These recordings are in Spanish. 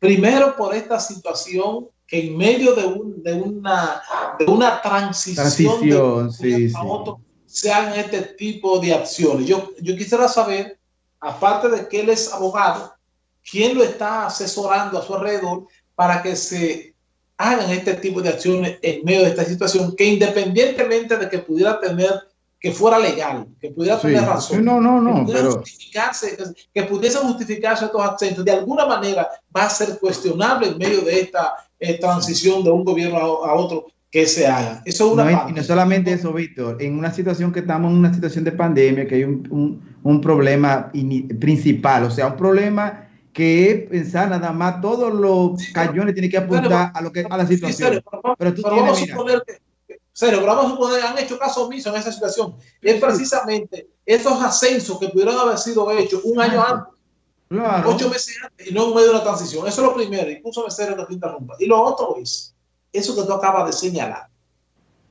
Primero por esta situación que en medio de, de, una, de una transición, de otro se hagan este tipo de acciones. Yo, yo quisiera saber, aparte de que él es abogado, quién lo está asesorando a su alrededor para que se hagan este tipo de acciones en medio de esta situación, que independientemente de que pudiera tener, que fuera legal, que pudiera tener razón, no, no, no, que, pero... justificarse, que, pudiese justificarse estos accentos, de alguna manera va a ser cuestionable en medio de esta eh, transición de un gobierno a, otro que se haga. Eso es una no, Y no solamente eso, Víctor, en una situación que estamos en una situación de pandemia, que hay un, un, un problema principal, o sea, un problema que es pensar nada más todos los cañones tienen que apuntar a lo que a la situación. pero, tú tienes, a que, serio, pero vamos a suponer han hecho caso omiso en esa situación. Es precisamente esos ascensos que pudieron haber sido hechos un año antes, ocho meses antes, y no en medio de una transición. Eso es lo primero, incluso me serio no te interrumpa. Y lo otro es, eso que tú acabas de señalar,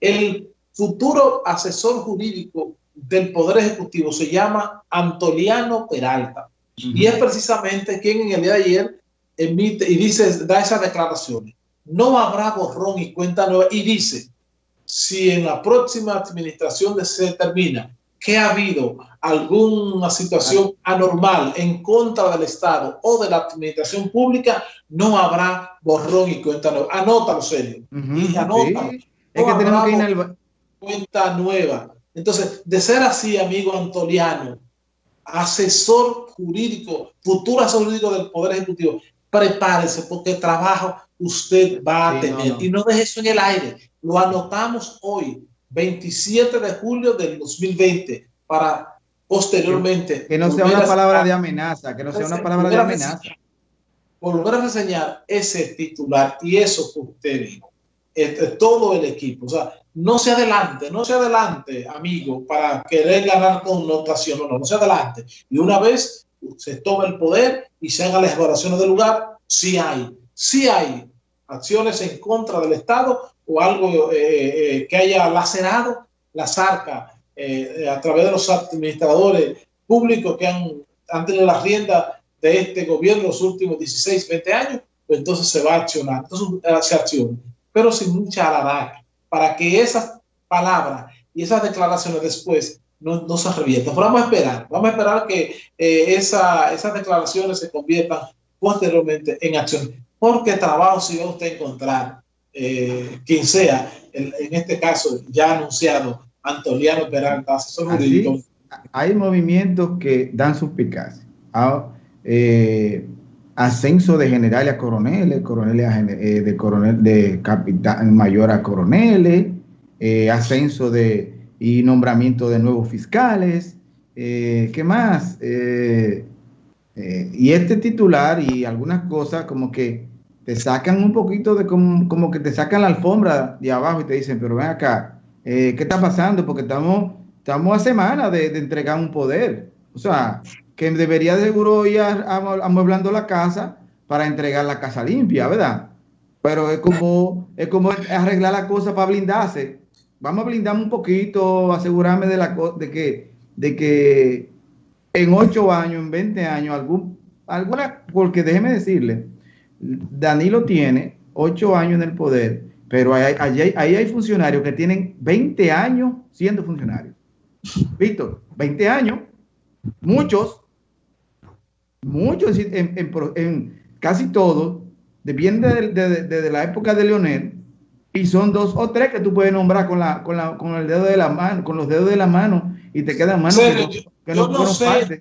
el futuro asesor jurídico del Poder Ejecutivo se llama Antoliano Peralta y es precisamente quien en el día de ayer emite y dice, da esas declaraciones. No habrá borrón y cuenta nueva. Y dice, si en la próxima administración se determina que ha habido alguna situación anormal en contra del Estado o de la administración pública, no habrá borrón y cuenta nueva. Anótalo, serio. Y anótalo. es que tenemos que ir al... Cuenta nueva. Entonces, de ser así, amigo Antoliano, asesor jurídico, futuro asesor jurídico del Poder Ejecutivo, prepárese porque trabajo usted va a tener. Y no deje eso en el aire. Lo anotamos hoy, 27 de julio del 2020, para posteriormente. Que no sea una palabra de amenaza, que no sea una palabra de amenaza. Volver a reseñar ese titular y eso que usted dijo. todo el equipo. O sea, no se adelante, no se adelante, amigo, para querer ganar connotación, no, no, no se adelante. Y una vez se toma el poder y se hagan las evaluaciones del lugar, sí hay, sí hay acciones en contra del Estado o algo eh, eh, que haya lacerado las arcas eh, a través de los administradores públicos que han, han tenido la rienda de este gobierno los últimos 16, 20 años, pues entonces se va a accionar, entonces se acciona, pero sin mucha alaraca para que esas palabras y esas declaraciones después no, no se reviertan. Pero vamos a esperar, vamos a esperar que eh, esas declaraciones se conviertan posteriormente en acción. Porque trabajo si va usted a encontrar eh, quien sea, en, este caso ya anunciado, Antoliano Peralta, asesor jurídico. Hay movimientos que dan suspicacia. Ah, eh, ascenso de generales a coroneles, coroneles eh, de coronel de capitán mayor a coroneles, eh, ascenso de y nombramiento de nuevos fiscales, ¿qué más? Y este titular y algunas cosas como que te sacan un poquito de como, como, que te sacan la alfombra de abajo y te dicen, pero ven acá, ¿qué está pasando? Porque estamos, estamos a semana de, de entregar un poder. O sea, que debería de seguro ir amueblando la casa para entregar la casa limpia, ¿verdad? Pero es como, es como arreglar la cosa para blindarse. Vamos a blindarme un poquito, asegurarme de, la, de, que, de que en 8 años, en 20 años, algún, alguna, porque déjeme decirle, Danilo tiene 8 años en el poder, pero ahí hay, funcionarios que tienen 20 años siendo funcionarios. Víctor, 20 años, muchos, muchos en, casi todos, depende de, la época de Leonel, y son dos o tres que tú puedes nombrar con, la, con, la, con el dedo de la mano, con los dedos de la mano, y te quedan manos que no, yo, no sé,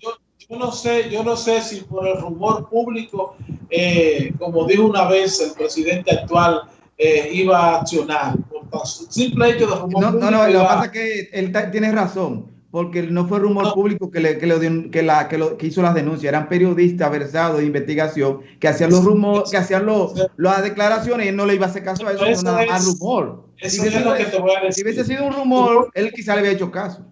yo, no sé, yo no sé si por el rumor público, eh, como dijo una vez el presidente actual, eh, iba a accionar. Por simple hecho de rumor no, no, no, lo que pasa es que él tiene razón porque no fue rumor público que, le, que, que, la, que, lo, que, hizo las denuncias, eran periodistas versados de investigación que hacían los rumores, que hacían los, las declaraciones y él no le iba a hacer caso a eso, eso nada más rumor. Eso si, es lo que te voy a decir. si hubiese sido un rumor, él quizá le había hecho caso.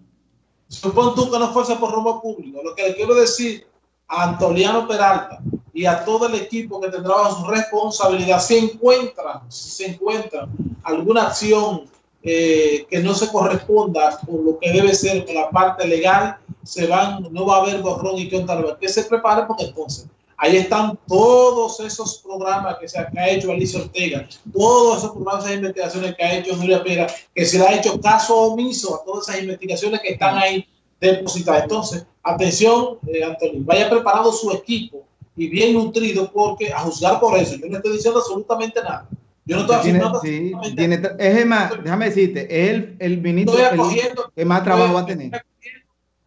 Supón tú que no fuese por rumor público. Lo que le quiero decir a Antoliano Peralta y a todo el equipo que tendrá su responsabilidad, si encuentran, si se encuentran alguna acción eh, que no se corresponda con lo que debe ser con la parte legal, se van, no va a haber borrón y cuenta que se prepare porque entonces Ahí están todos esos programas que se ha, hecho Alicia Ortega, todos esos programas de investigaciones que ha hecho Julia Pera, que se le ha hecho caso omiso a todas esas investigaciones que están ahí depositadas. Entonces, atención, eh, Antonio, vaya preparado su equipo y bien nutrido porque a juzgar por eso, yo no estoy diciendo absolutamente nada. Yo no estoy haciendo sí, tiene, es más, déjame decirte, es el, el ministro que más trabajo va a tener.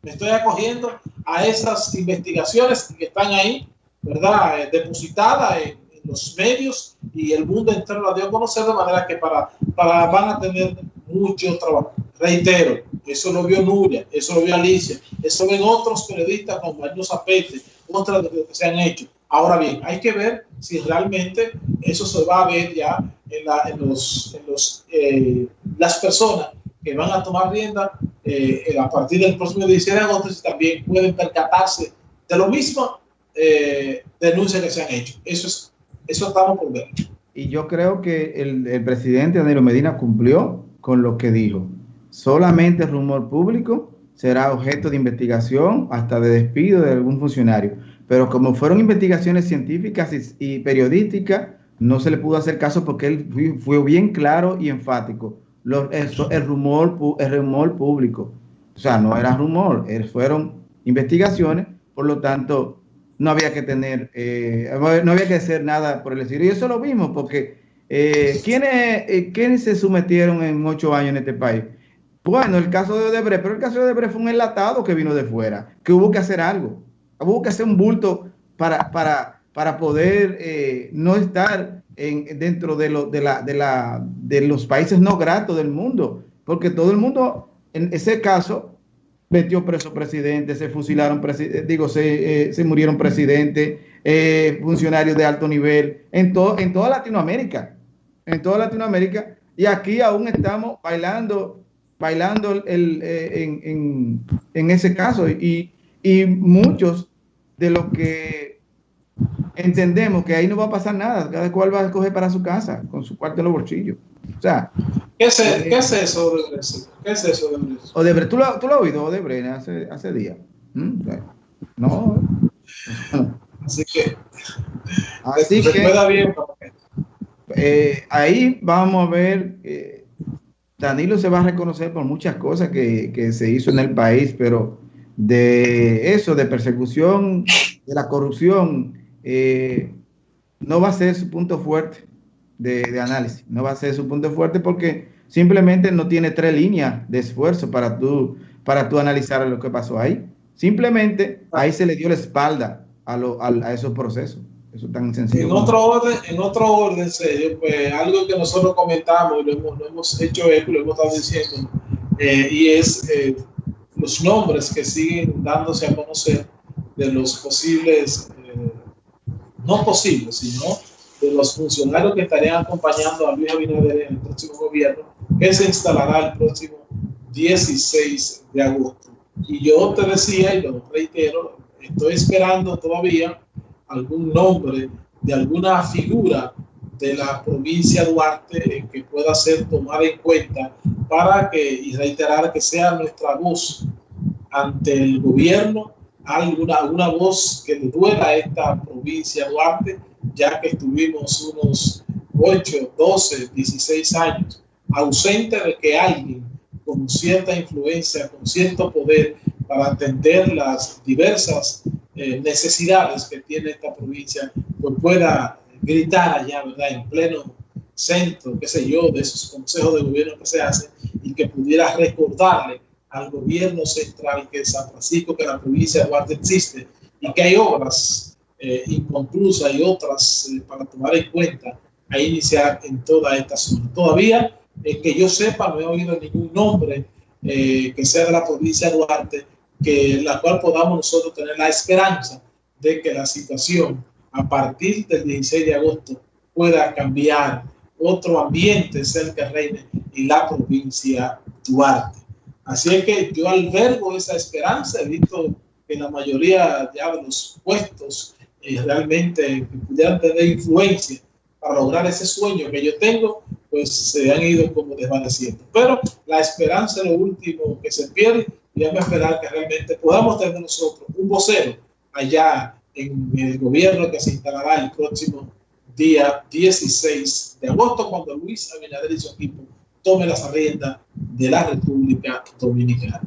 Me estoy acogiendo a esas investigaciones que están ahí ¿verdad? Eh, depositada en, los medios y el mundo entero la dio a conocer de manera que para, para van a tener mucho trabajo. Reitero, eso lo vio Nuria, eso lo vio Alicia, eso ven otros periodistas como Mario Zapete, otras que se han hecho. Ahora bien, hay que ver si realmente eso se va a ver ya en, la, en los, en los eh, las personas que van a tomar rienda eh, a partir del próximo 17 de agosto, si también pueden percatarse de lo mismo eh, denuncias que se han hecho. Eso, es, eso estamos por ver. Y yo creo que el, el presidente Danilo Medina cumplió con lo que dijo. Solamente el rumor público será objeto de investigación hasta de despido de algún funcionario. Pero como fueron investigaciones científicas y, periodísticas, no se le pudo hacer caso porque él fue, bien claro y enfático. el, rumor, el rumor público. O sea, no era rumor, fueron investigaciones, por lo tanto, no había que tener, eh, no había que hacer nada por el estilo. Y eso lo vimos, porque eh, ¿quiénes, eh, ¿quiénes, se sometieron en ocho años en este país? Bueno, el caso de Odebrecht, pero el caso de Odebrecht fue un enlatado que vino de fuera, que hubo que hacer algo, hubo que hacer un bulto para, para, para poder eh, no estar en, dentro de, lo, de, la, de, la, de los países no gratos del mundo, porque todo el mundo, en ese caso, metió preso presidente, se fusilaron, digo, se, eh, se murieron presidentes, eh, funcionarios de alto nivel, en, todo, en toda Latinoamérica, en toda Latinoamérica, y aquí aún estamos bailando, bailando el, eh, en, en, en, ese caso, y, y muchos de los que entendemos que ahí no va a pasar nada, cada cual va a escoger para su casa, con su cuarto en los bolsillos. O sea, ¿Qué es, eh, ¿qué es eso, Odebrecht? ¿Qué es eso, Odebrecht? Odebrecht ¿tú, lo, ¿Tú lo has oído, Odebrecht, hace, hace días? ¿Mm? No. Así que. Así que. Bien, eh, ahí vamos a ver. Eh, Danilo se va a reconocer por muchas cosas que, que se hizo en el país, pero de eso, de persecución, de la corrupción, eh, no va a ser su punto fuerte de, análisis. No va a ser su punto fuerte porque simplemente no tiene tres líneas de esfuerzo para tú, para tú analizar lo que pasó ahí. Simplemente ahí se le dio la espalda a, a, esos procesos. Eso es tan sencillo. En otro orden, en otro orden serio, pues algo que nosotros comentamos y lo hemos, lo hemos hecho eco, lo hemos estado diciendo, eh, y es eh, los nombres que siguen dándose a conocer de los posibles, eh, no posibles, sino de los funcionarios que estarían acompañando a Luis Abinader en el próximo gobierno, que se instalará el próximo 16 de agosto. Y yo te decía, y lo reitero, estoy esperando todavía algún nombre de alguna figura de la provincia de Duarte que pueda ser tomada en cuenta para que, y reiterar que sea nuestra voz ante el gobierno, alguna, alguna voz que le duela a esta provincia de Duarte ya que estuvimos unos 8, 12, 16 años ausente de que alguien con cierta influencia, con cierto poder para atender las diversas eh, necesidades que tiene esta provincia, pues pueda gritar allá, ¿verdad? En pleno centro, qué sé yo, de esos consejos de gobierno que se hacen y que pudiera recordarle al gobierno central que San Francisco, que la provincia de Duarte existe y que hay obras eh, inconclusa y otras eh, para tomar en cuenta a iniciar en toda esta zona. Todavía, eh, que yo sepa, no he oído ningún nombre eh, que sea de la provincia de Duarte, que la cual podamos nosotros tener la esperanza de que la situación a partir del 16 de agosto pueda cambiar, otro ambiente cerca que reine en la provincia de Duarte. Así es que yo albergo esa esperanza, he visto que la mayoría de los puestos realmente pudieran tener influencia para lograr ese sueño que yo tengo, pues se han ido como desvaneciendo. Pero la esperanza es lo último que se pierde y vamos a esperar que realmente podamos tener nosotros un vocero allá en el gobierno que se instalará el próximo día 16 de agosto, cuando Luis Abinader y su equipo tome las riendas de la República Dominicana.